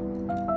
Bye.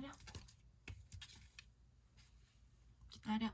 기다려. 기다려.